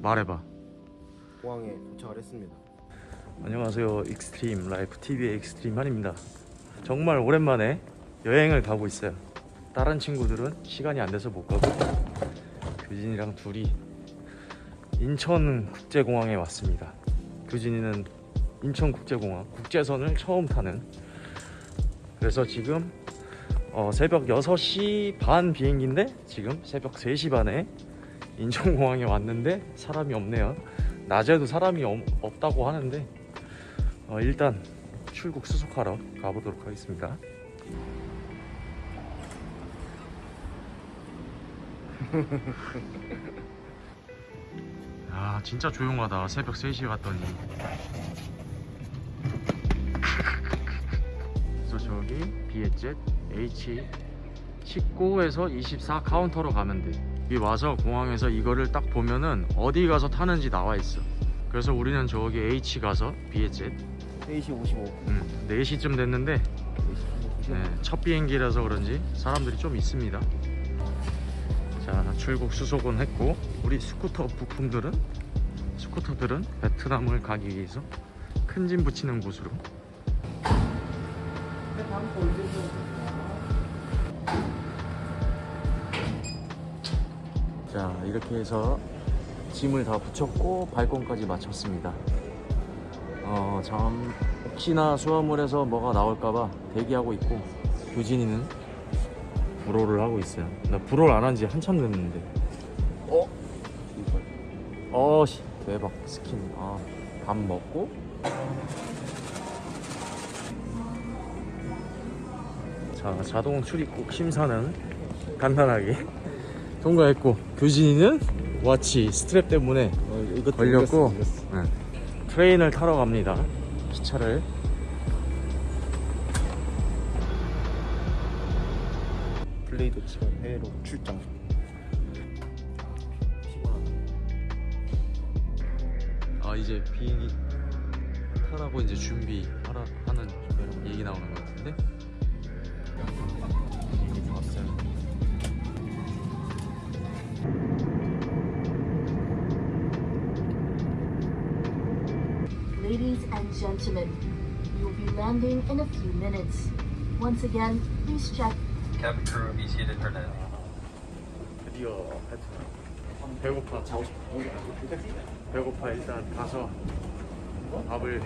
말해봐. 공항에 도착을 했습니다. 안녕하세요. 익스트림 라이프 TV의 익스트림 한입니다. 정말 오랜만에 여행을 가고 있어요. 다른 친구들은 시간이 안 돼서 못 가고 규진이랑 둘이 인천국제공항에 왔습니다. 규진이는 인천국제공항 국제선을 처음 타는. 그래서 지금 어, 새벽 6시 반 비행기인데 지금 새벽 3시 반에 인천공항에 왔는데 사람이 없네요. 낮에도 사람이 없- 없다고 하는데 어, 일단 출국 수속하러 가보도록 하겠습니다. 아 진짜 조용하다. 새벽 3시에 왔더니. 그래서 저기 비에젯 H19에서 24 카운터로 가면 돼 여기 와서 공항에서 이거를 딱 보면은 어디 가서 타는지 나와 있어. 그래서 우리는 저기 H 가서 비엣젯 3시 55. 음, 4시쯤 됐는데 4시 55. 네, 첫 비행기라서 그런지 사람들이 좀 있습니다. 자 출국 수속은 했고 우리 스쿠터 부품들은? 스쿠터들은 베트남을 가기 위해서 큰 짐 부치는 곳으로 자 이렇게 해서 짐을 다 붙였고 발권까지 마쳤습니다. 어, 참 혹시나 수화물에서 뭐가 나올까봐 대기하고 있고 교진이는 불호를 하고 있어요. 나 불호를 안 한 지 한참 됐는데. 어? 어 씨 대박 스킨. 아, 밥 먹고? 자 자동 출입국 심사는 간단하게 통과했고 교진이는 watch strap 때문에 어, 걸렸고. 네. train을 타러 갑니다 기차를 블레이드 치면 해외로 출장. 아 이제 비행기 타라고 이제 준비하라 하는 gentlemen, will be landing in a few minutes. Once again, please check. Cabin crew, be seated for landing. 드디어 베트남 배고파. 배고파. 일단 가서 밥을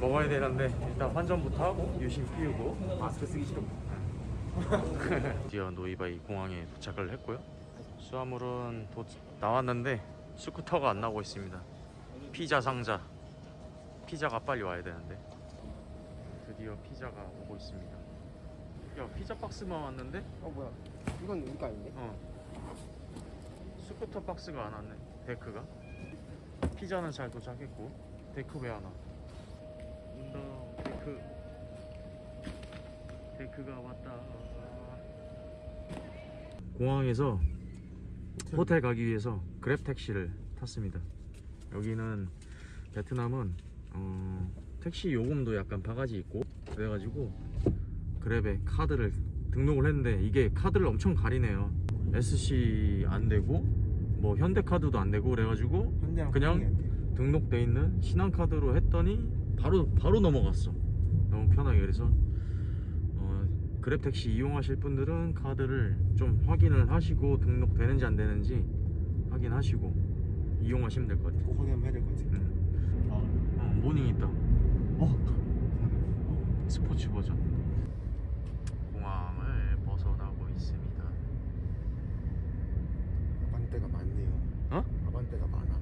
먹어야 되는데 일단 환전부터 하고 유심 피우고 마스크 쓰기 싫어. 드디어 노이바이 공항에 도착을 했고요. 수화물은 도, 나왔는데 스쿠터가 안 나오고 있습니다. 피자 상자 피자가 빨리 와야 되는데. 드디어 피자가 오고 있습니다. 야 피자 박스만 왔는데? 어 뭐야? 이건 우리가 아닌데? 어. 스쿠터 박스가 안 왔네. 데크가? 피자는 잘 도착했고. 데크 왜 안 와? 온다. 데크. 데크가 왔다. 공항에서 호텔 가기 위해서 그랩 택시를 탔습니다. 여기는 베트남은 어, 택시 요금도 약간 바가지 있고 그래가지고 그랩에 카드를 등록을 했는데 이게 카드를 엄청 가리네요 SC 안 되고 뭐 현대카드도 안 되고 그래가지고 그냥. 등록돼 있는 신한카드로 했더니 바로 바로 넘어갔어 너무 편하게 그래서 어, 그랩택시 이용하실 분들은 카드를 좀 확인을 하시고 등록되는지 안 되는지 확인하시고 이용하시면 될 것 같아요 꼭 확인하면 해야 될 것 같아. 응. 어, 모닝 있다 어? 스포츠 버전 공항을 벗어나고 있습니다 아반떼가 많네요. 어? 아반떼가 많아.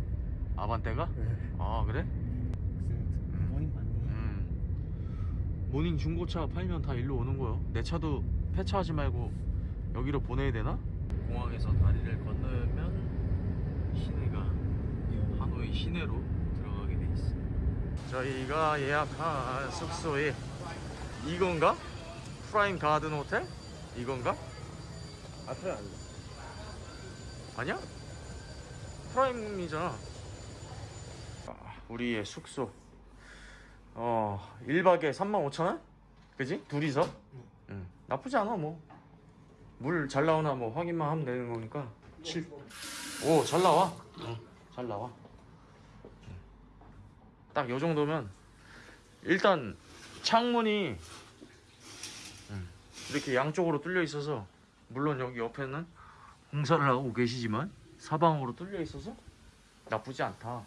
아반떼가? 네. 아 그래? 무슨 돈이 많네. 음. 모닝 중고차 팔면 다 일로 오는 거요. 내 차도 폐차하지 말고 여기로 보내야 되나? 공항에서 다리를 건너면 시내가 하노이 시내로. 저희가 예약한 숙소에 이건가? 프라임 가든 호텔? 이건가? 아틀 아니야. 아니야? 프라임이잖아. 아, 우리의 숙소. 어, 1박에 35,000원? 그지? 둘이서? 응. 나쁘지 않아, 뭐. 물 잘 나오나 뭐 확인만 하면 되는 거니까. 7. 오, 잘 나와. 응. 잘 나와. 딱 요 정도면 일단 창문이 음, 이렇게 양쪽으로 뚫려 있어서 물론 여기 옆에는 공사를 하고 계시지만 사방으로 뚫려 있어서 나쁘지 않다.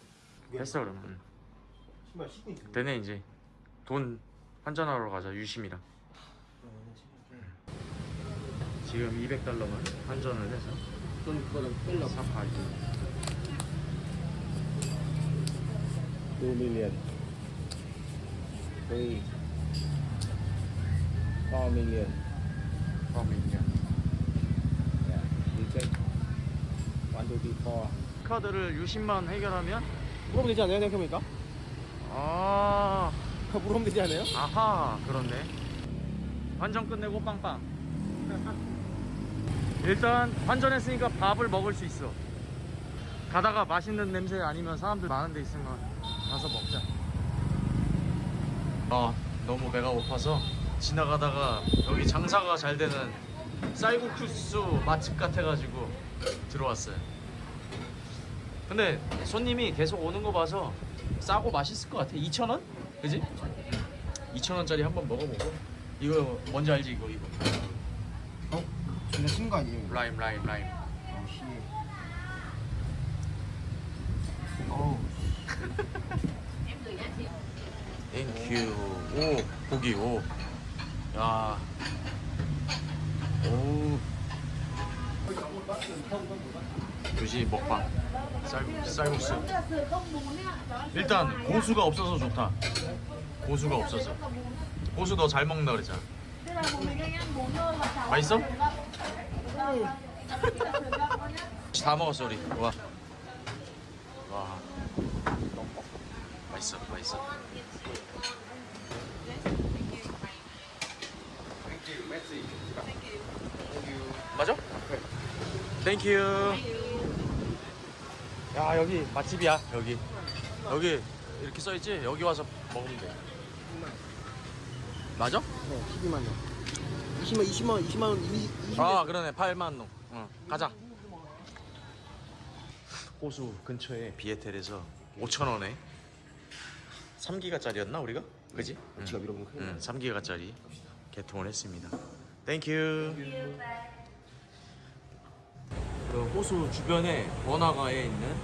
됐어 그러면. 음. 되네 이제 돈 환전하러 가자 유심이랑. 지금 200달러만 환전을 해서 돈 그거는 뺄라 사파이 2 million 3 4 million 파밍이야. yeah you check 1 2 3 4 카드를 유심만 해결하면? 물어보면 되지 않아요 생각해보니까? 아. 물어보면 되지 않아요? 아하 그렇네 환전 끝내고 빵빵. 일단 환전했으니까 밥을 먹을 수 있어. 가다가 맛있는 냄새 아니면 사람들 많은 데 있으면 가서 먹자 아 너무 배가 고파서 지나가다가 여기 장사가 잘 되는 쌀국수 맛집 같아가지고 들어왔어요 근데 손님이 계속 오는 거 봐서 싸고 맛있을 것 같아 2,000원? 그지? 2,000원짜리 한번 먹어보고 이거 뭔지 알지 이거 이거 어? 전에 쓴거 아니에요? 라임 라임 라임 어, 씨. 어우 땡큐 오 고기 오 야. 오 두시 먹방. 쌀, 쌀국수. 일단 고수가 없어서 좋다. 고수가 없어서. 고수 너 잘 먹는다 그랬잖아. 맛있어? 다 먹었어 우리. 와. 와. 맛있어 맛있어 맞아? Thank you 야 여기 맛집이야 여기. 여기 이렇게 써있지? 여기 와서 먹으면 돼. 맞아? 네 12만 원. 20만 20만 원 20만 원 20, 아 그러네. 8만 동 응, 가자. 호수 근처에 비에텔에서 5천 원에 3기가짜리였나 우리가? 그지? 응. 지가 밀어보면 큰일 응, 3기가짜리 개통을 했습니다. Thank you 그 호수 주변에 번화가에 있는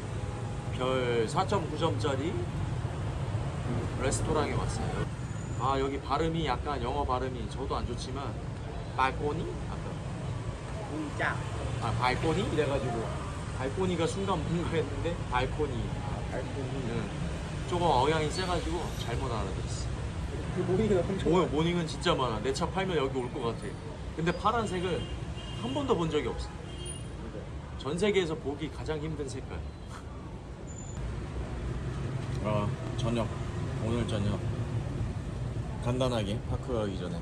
별 4.9점짜리 레스토랑에 왔어요. 아 여기 발음이 약간 영어 발음이 저도 안 좋지만 발코니? 아까 공짜. 아 발코니? 이래가지고. 발코니가 순간 뭔가 했는데 발코니. 알코올이 응. 조금 억양이 세가지고 잘못 알아들었어 그 모닝이 엄청 오, 모닝은 진짜 많아. 내 차 팔면 여기 올 것 같아. 근데 파란색을 한 번도 본 적이 없어 전 세계에서 보기 가장 힘든 색깔. 아 저녁. 오늘 저녁. 간단하게 파크 가기 전에.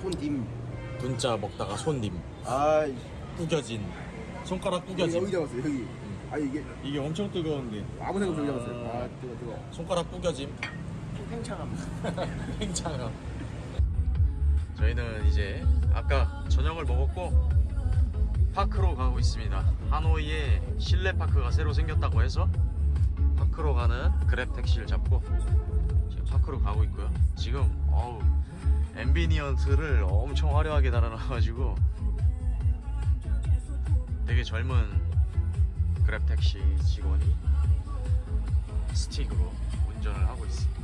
손님. 분짜 먹다가 손님. 아 구겨진. 손가락 구겨진. 여기 잡았어요 여기. 아 이게 이게 엄청 뜨거운데. 아무 생각 없이 여기 잡았어요. 아 뜨거 뜨거. 손가락 구겨짐. 팽창함. 팽창함. 저희는 이제 아까 저녁을 먹었고 park로 가고 있습니다. 하노이에 실내 park가 새로 생겼다고 해서 park로 가는 그랩 택시를 잡고 지금 park로 가고 있고요. 지금 어우 ambient를 엄청 화려하게 달아놔가지고 되게 젊은 그랩 택시 직원이 스틱으로 운전을 하고 있습니다.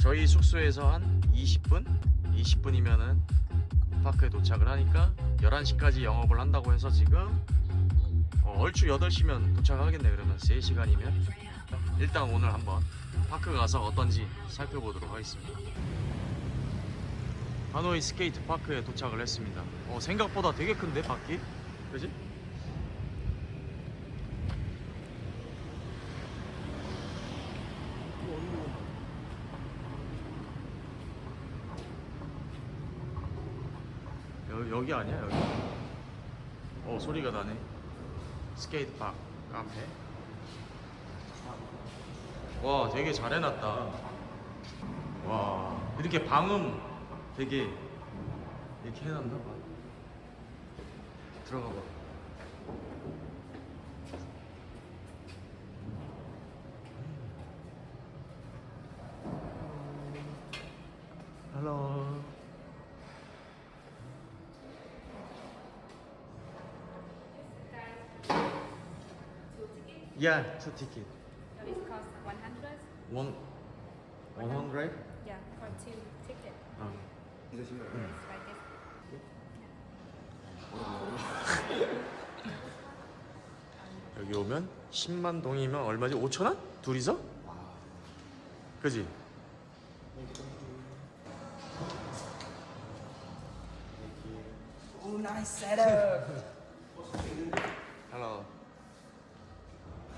저희 숙소에서 한 20분? 20분이면은 park에 도착을 하니까 11시까지 영업을 한다고 해서 지금 어, 얼추 8시면 도착하겠네 그러면 3시간이면 일단 오늘 한번 park 가서 어떤지 살펴보도록 하겠습니다 하노이 스케이트 파크에 도착을 했습니다 어, 생각보다 되게 큰데 바퀴? 그지? 여기 아니야 여기? 어 소리가 나네. 스케이트 박 카페 와 되게 잘 해놨다. 와 이렇게 방음 되게 이렇게 해놨나 봐. 들어가 봐. 음. 헬로. Yeah, two ticket. It costs 100. One, one hundred. Yeah, for two tickets. 어. 이거 신발. It's like this. 여기 오면 10만 동이면 얼마지? 5천 원? 둘이서? 그지? 오 나이스 셋업. Hello.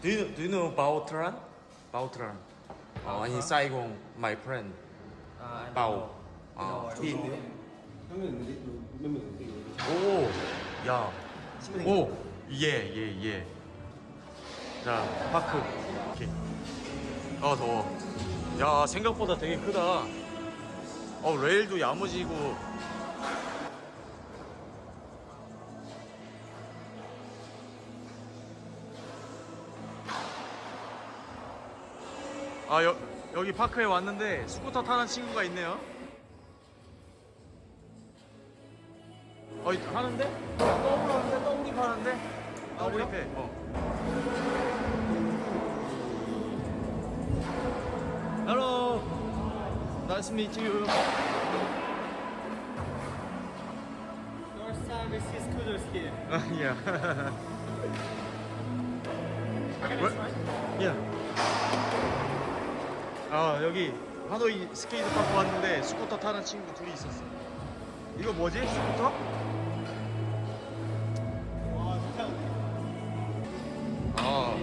Do you do you know Baotran? Baotran. 어, in Saigon, my friend. 아, Bao. 아, he. 오, 야, 오, 예, 예, 예. 자, 파크. 오케이. 어, 더워. 야, 생각보다 되게 크다. 어, 레일도 야무지고. 아, 여, 여기 파크에 왔는데 스쿠터 타는 친구가 있네요. 어, 하는데? 떠오르는데? 떠오리 파는데? 떠오리 패. 어. Hello. Nice to meet you. First time I see scooters here. yeah. Where? Yeah. 아 여기 하노이 스케이트 파크 왔는데 스쿠터 타는 친구 둘이 있었어. 이거 뭐지? 스쿠터? 와. 아.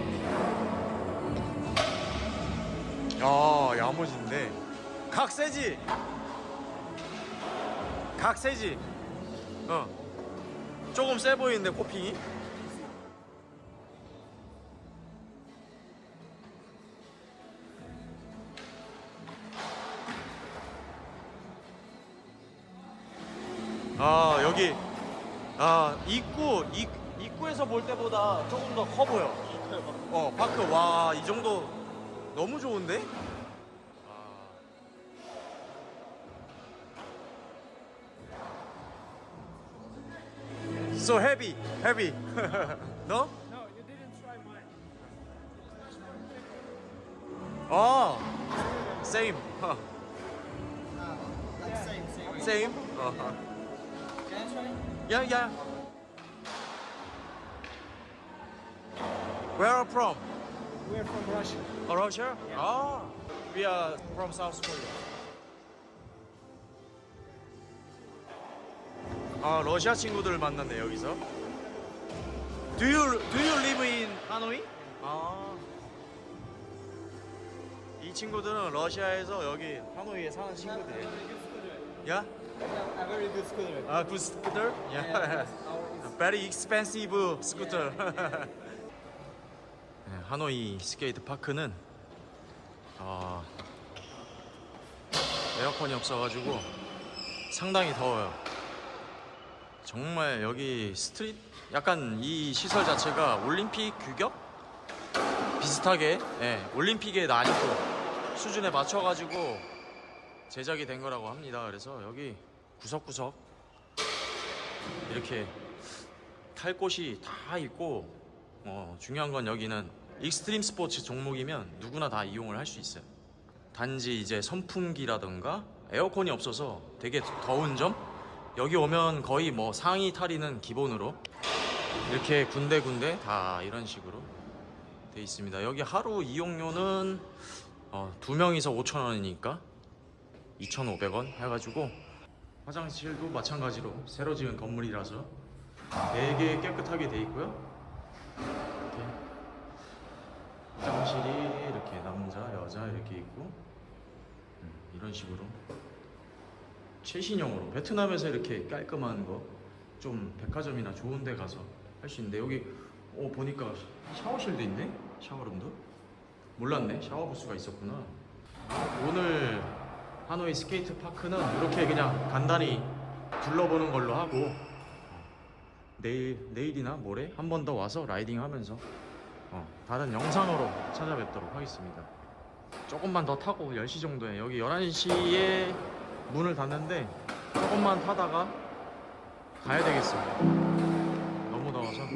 야, 야무진데. 각 세지? 각 세지? 어. 조금 세 보이는데, 코핑이? 입구, 입, 입구에서 볼 때보다 조금 더 커 보여. 어 파크 와 이 정도 너무 좋은데? So heavy, heavy. no? No, you didn't try mine. Oh, same. Huh. Like same, same. Same. Uh-huh. Can I try? Yeah, yeah. Where are you from? We're from Russia. Oh, Russia? Oh, we are from South Korea. 아 러시아 친구들을 만났네 여기서. Do you do you live in Hanoi? 아. 이 친구들은 러시아에서 여기 하노이에 사는 친구들이에요. Yeah? A very good scooter. 아, 그 스쿠터? Yeah. Very expensive scooter. 네, 하노이 스케이트 파크는 아, 에어컨이 없어가지고 상당히 더워요. 정말 여기 street 약간 이 시설 자체가 올림픽 규격 비슷하게 예, 올림픽의 난이도 수준에 맞춰가지고 제작이 된 거라고 합니다. 그래서 여기 구석구석 이렇게 탈 곳이 다 있고 어, 중요한 건 여기는 익스트림 스포츠 종목이면 누구나 다 이용을 할 수 있어요. 단지 이제 선풍기라던가 에어컨이 없어서 되게 더운 점 여기 오면 거의 뭐 상의 탈의는 기본으로 이렇게 군데군데 다 이런 식으로 돼 있습니다. 여기 하루 이용료는 어, 두 명이서 5천 원이니까 2,500원 해가지고 화장실도 마찬가지로 새로 지은 건물이라서 되게 깨끗하게 돼 있고요. 이렇게 화장실이 이렇게 남자, 여자 이렇게 있고 음, 이런 식으로 최신형으로 베트남에서 이렇게 깔끔한 거 좀 백화점이나 좋은 데 가서 할 수 있는데 여기 어 보니까 샤워실도 있네? 샤워룸도? 몰랐네 샤워 부스가 있었구나 오늘 하노이 스케이트 파크는 이렇게 그냥 간단히 둘러보는 걸로 하고 내일 내일이나 모레 한 번 더 와서 라이딩 하면서 어, 다른 영상으로 찾아뵙도록 하겠습니다. 조금만 더 타고 10시 정도에 여기 11시에 문을 닫는데 조금만 타다가 가야 되겠어요. 너무 더워서. 어,